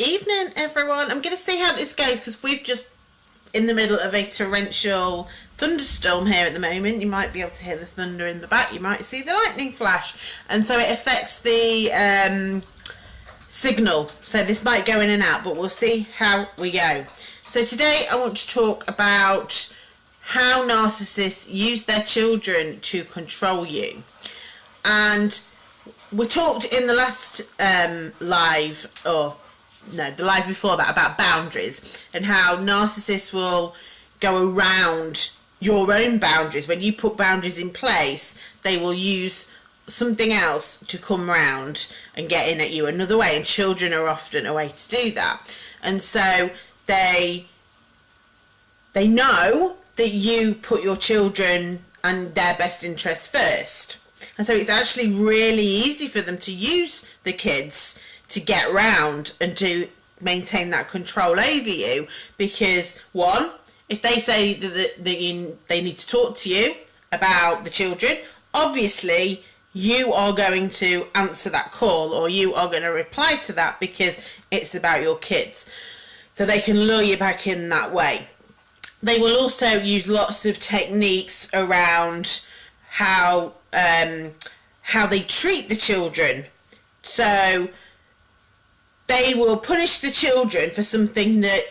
Evening, everyone. I'm going to see how this goes because we've just in the middle of a torrential thunderstorm here at the moment. You might be able to hear the thunder in the back. You might see the lightning flash, and so it affects the um, signal. So this might go in and out, but we'll see how we go. So today I want to talk about how narcissists use their children to control you, and we talked in the last um, live or no, the live before that about boundaries and how narcissists will go around your own boundaries. When you put boundaries in place, they will use something else to come round and get in at you another way. And children are often a way to do that. And so they they know that you put your children and their best interests first. And so it's actually really easy for them to use the kids to get round and to maintain that control over you because one if they say that, they need to talk to you about the children obviously you are going to answer that call or you are going to reply to that because it's about your kids. So they can lure you back in that way. They will also use lots of techniques around how um, how they treat the children. So they will punish the children for something that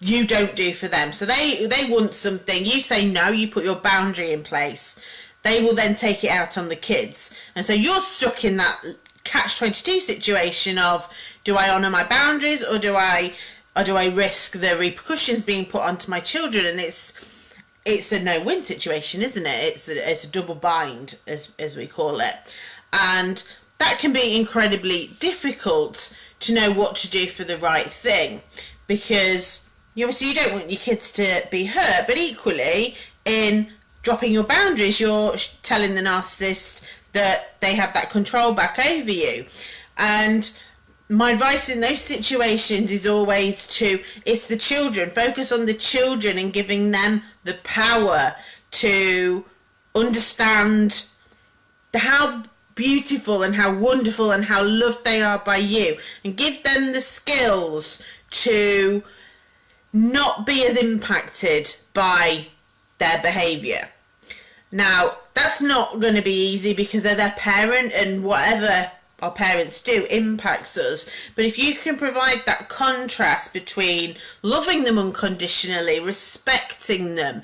you don't do for them. So they they want something, you say no, you put your boundary in place. They will then take it out on the kids. And so you're stuck in that catch 22 situation of do I honor my boundaries or do I or do I risk the repercussions being put onto my children and it's it's a no-win situation, isn't it? It's a, it's a double bind as as we call it. And that can be incredibly difficult to know what to do for the right thing. Because you obviously you don't want your kids to be hurt but equally in dropping your boundaries you're telling the narcissist that they have that control back over you. And my advice in those situations is always to it's the children focus on the children and giving them the power to understand how beautiful and how wonderful and how loved they are by you and give them the skills to not be as impacted by their behavior. Now, that's not going to be easy because they're their parent and whatever our parents do impacts us. But if you can provide that contrast between loving them unconditionally, respecting them,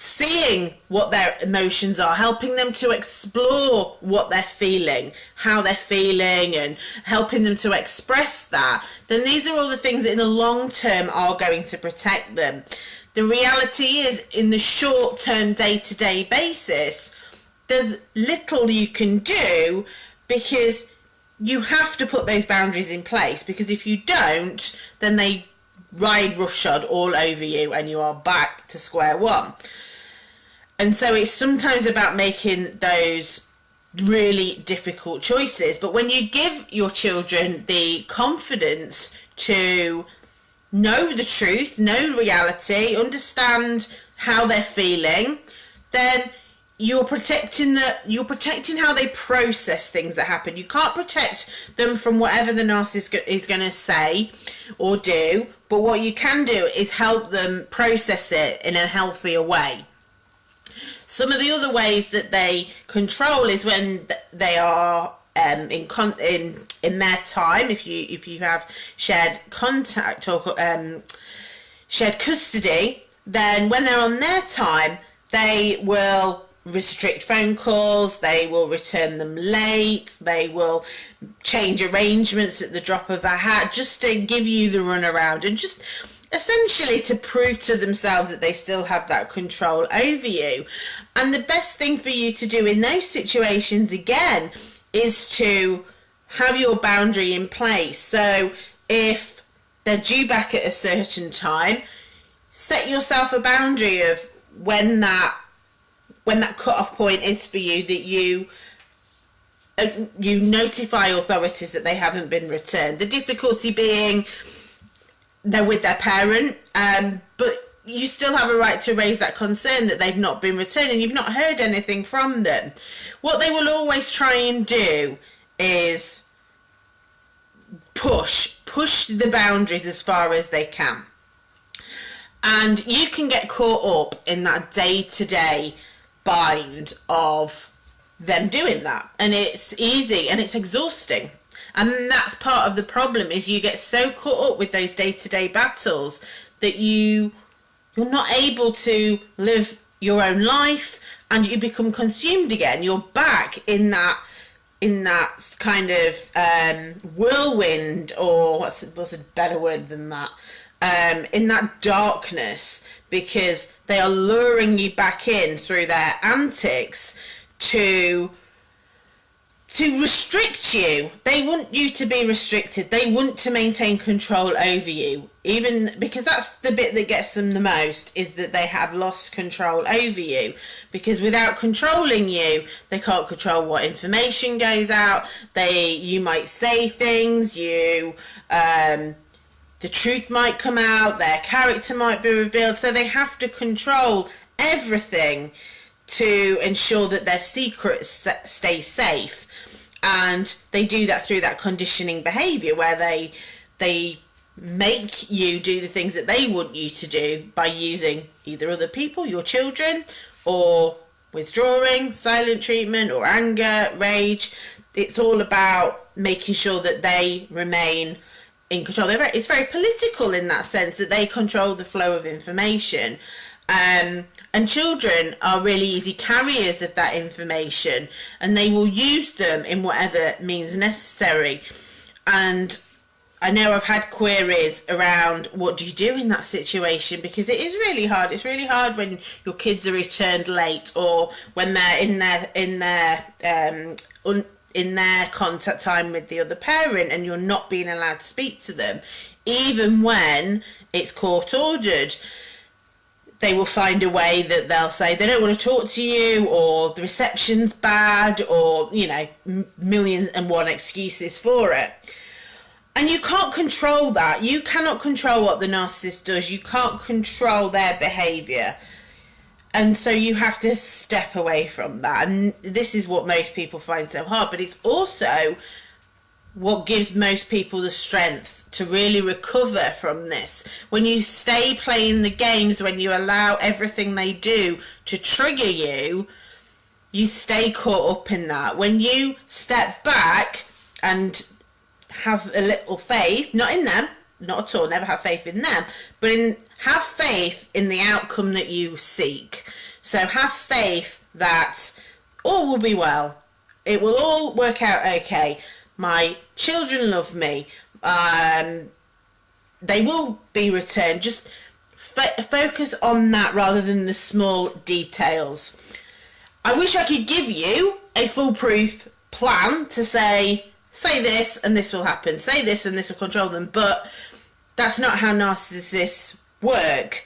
seeing what their emotions are, helping them to explore what they're feeling, how they're feeling, and helping them to express that, then these are all the things that in the long term are going to protect them. The reality is, in the short term, day to day basis, there's little you can do because you have to put those boundaries in place because if you don't, then they ride roughshod all over you and you are back to square one. And so it's sometimes about making those really difficult choices. But when you give your children the confidence to know the truth, know reality, understand how they're feeling, then you're protecting the you're protecting how they process things that happen. You can't protect them from whatever the narcissist is going to say or do, but what you can do is help them process it in a healthier way. Some of the other ways that they control is when they are um, in con- in in their time. If you if you have shared contact or um, shared custody, then when they're on their time, they will restrict phone calls, they will return them late, they will change arrangements at the drop of a hat just to give you the runaround and just essentially to prove to themselves that they still have that control over you. And the best thing for you to do in those situations again is to have your boundary in place. So if they're due back at a certain time, set yourself a boundary of when that when that cut-off point is for you that you uh, you notify authorities that they haven't been returned. The difficulty being they're with their parent, um, but you still have a right to raise that concern that they've not been returned and you've not heard anything from them. What they will always try and do is push, push the boundaries as far as they can. And you can get caught up in that day to day bind of them doing that. And it's easy and it's exhausting. And that's part of the problem is you get so caught up with those day to day battles that you you're not able to live your own life and you become consumed again. You're back in that in that kind of um, whirlwind, or what's what's a better word than that? Um, in that darkness, because they are luring you back in through their antics to to restrict you. They want you to be restricted. They want to maintain control over you. Even because that's the bit that gets them the most is that they have lost control over you. Because without controlling you, they can't control what information goes out. They you might say things, you um the truth might come out, their character might be revealed, so they have to control everything to ensure that their secrets stay safe and they do that through that conditioning behavior where they they make you do the things that they want you to do by using either other people your children or withdrawing silent treatment or anger rage. It's all about making sure that they remain in control. Very, it's very political in that sense that they control the flow of information. Um, and children are really easy carriers of that information and they will use them in whatever means necessary. And I know I've had queries around what do you do in that situation because it is really hard. It's really hard when your kids are returned late or when they're in their in their um, un, in their contact time with the other parent and you're not being allowed to speak to them, even when it's court ordered they will find a way that they'll say they don't want to talk to you or the reception's bad or you know million and one excuses for it. And you can't control that. You cannot control what the narcissist does. You can't control their behavior. And so you have to step away from that. And this is what most people find so hard but it's also what gives most people the strength to really recover from this. When you stay playing the games, when you allow everything they do to trigger you, you stay caught up in that. When you step back and have a little faith, not in them, not at all, never have faith in them, but in have faith in the outcome that you seek. So have faith that all will be well. It will all work out okay. My children love me um, they will be returned. Just focus on that rather than the small details. I wish I could give you a foolproof plan to say, say this and this will happen, say this and this will control them, but that's not how narcissists work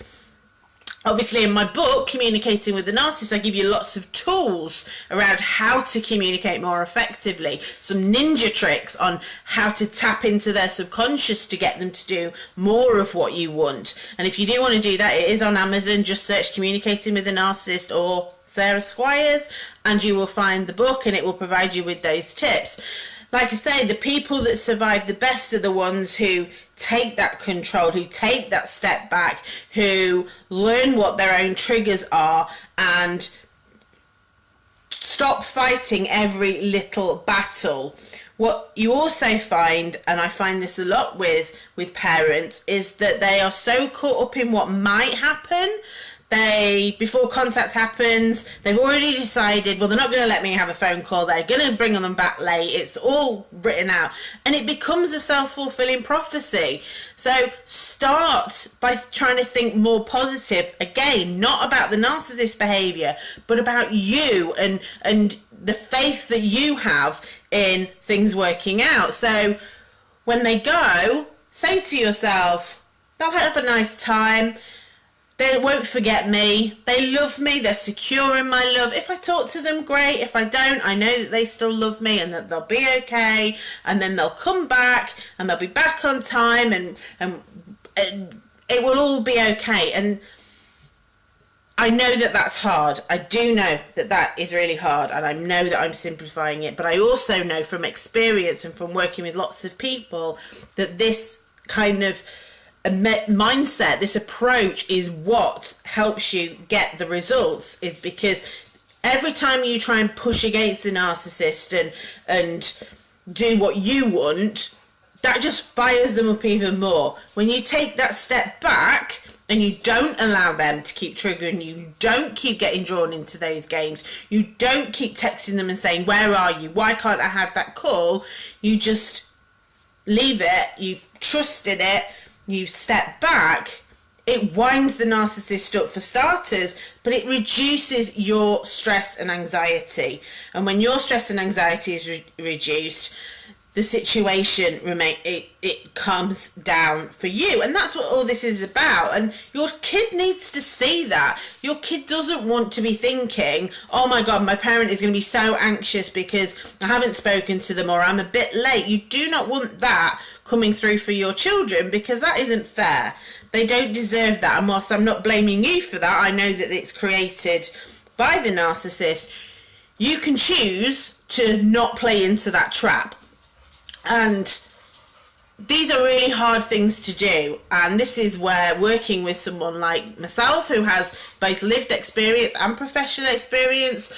obviously in my book communicating with the narcissist i give you lots of tools around how to communicate more effectively some ninja tricks on how to tap into their subconscious to get them to do more of what you want. And if you do want to do that it is on amazon. Just search communicating with the narcissist or sarah squires and you will find the book and it will provide you with those tips like I say, the people that survive the best are the ones who take that control, who take that step back, who learn what their own triggers are and stop fighting every little battle. What you also find, and I find this a lot with with parents, is that they are so caught up in what might happen they before contact happens they've already decided well they're not going to let me have a phone call they're going to bring them back late it's all written out. And it becomes a self-fulfilling prophecy. So start by trying to think more positive. Again not about the narcissist behavior but about you and and the faith that you have in things working out. So when they go say to yourself they'll have a nice time they won't forget me. They love me. They're secure in my love. If I talk to them, great. If I don't, I know that they still love me and that they'll be okay. And then they'll come back and they'll be back on time and, and, and it will all be okay. And I know that that's hard. I do know that that is really hard, and I know that I'm simplifying it. But I also know from experience and from working with lots of people that this kind of mindset, this approach is what helps you get the results. Is because every time you try and push against the narcissist and and do what you want, that just fires them up even more. When you take that step back and you don't allow them to keep triggering you, you don't keep getting drawn into those games, you don't keep texting them and saying, Where are you? Why can't I have that call? You just leave it, you've trusted it, you step back. It winds the narcissist up for starters, but it reduces your stress and anxiety. And when your stress and anxiety is re- reduced, the situation remain it, it comes down for you and that's what all this is about and your kid needs to see that your kid doesn't want to be thinking oh my god my parent is going to be so anxious because i haven't spoken to them or i'm a bit late you do not want that coming through for your children because that isn't fair. They don't deserve that and whilst i'm not blaming you for that i know that it's created by the narcissist you can choose to not play into that trap. And these are really hard things to do and this is where working with someone like myself who has both lived experience and professional experience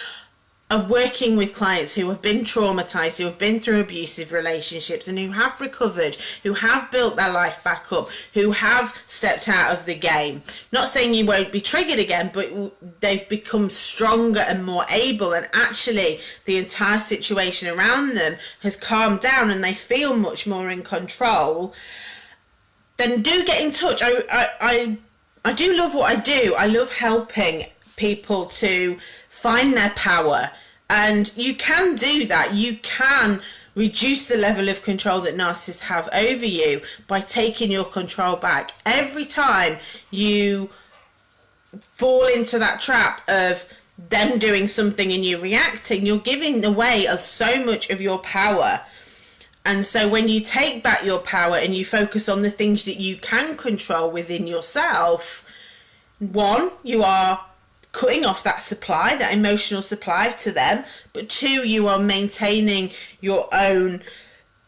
of working with clients who have been traumatized, who have been through abusive relationships, and who have recovered, who have built their life back up, who have stepped out of the game. Not saying you won't be triggered again, but they've become stronger and more able, and actually, the entire situation around them has calmed down and they feel much more in control. Then do get in touch. I, I, I, I do love what I do. I love helping people to find their power. And you can do that. You can reduce the level of control that narcissists have over you by taking your control back. Every time you fall into that trap of them doing something and you reacting, you're giving away so much of your power. And so when you take back your power and you focus on the things that you can control within yourself, one, you are cutting off that supply, that emotional supply to them, but two, you are maintaining your own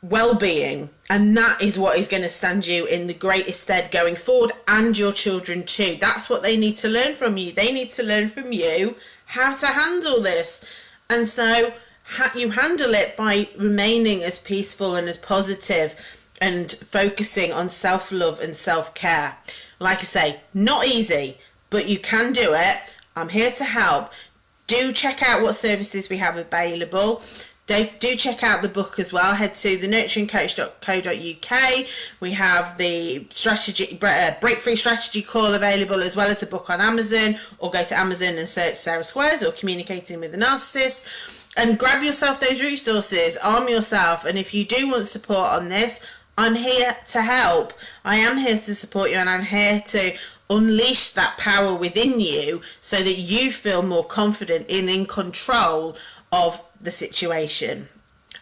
well being. And that is what is going to stand you in the greatest stead going forward, and your children too. That's what they need to learn from you. They need to learn from you how to handle this. And so you handle it by remaining as peaceful and as positive and focusing on self love and self care. Like I say, not easy, but you can do it I'm here to help. Do check out what services we have available. Do, do check out the book as well. Head to the nurturingcoach.co.uk. We have the strategy uh, break free strategy call available as well as a book on Amazon, or go to Amazon and search Sarah Squires or communicating with a narcissist. And grab yourself those resources, arm yourself, and if you do want support on this, I'm here to help. I am here to support you, and I'm here to unleash that power within you so that you feel more confident and in control of the situation.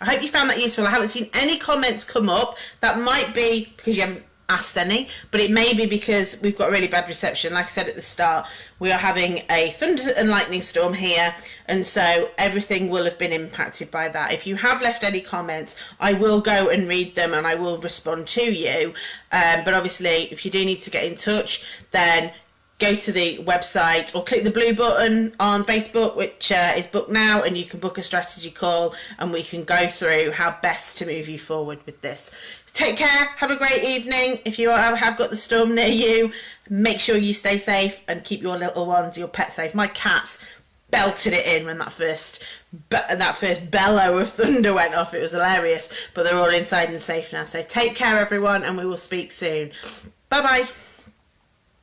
I hope you found that useful. I haven't seen any comments come up. That might be because you haven't asked any, but it may be because we've got really bad reception. Like I said at the start, we are having a thunder and lightning storm here, and so everything will have been impacted by that. If you have left any comments, I will go and read them and I will respond to you. Um, but obviously, if you do need to get in touch, then go to the website or click the blue button on Facebook, which uh, is book now, and you can book a strategy call and we can go through how best to move you forward with this. Take care, have a great evening. If you have got the storm near you, make sure you stay safe and keep your little ones, your pets safe. My cats belted it in when that first that first bellow of thunder went off. It was hilarious, but they're all inside and safe now. So take care, everyone, and we will speak soon. Bye bye.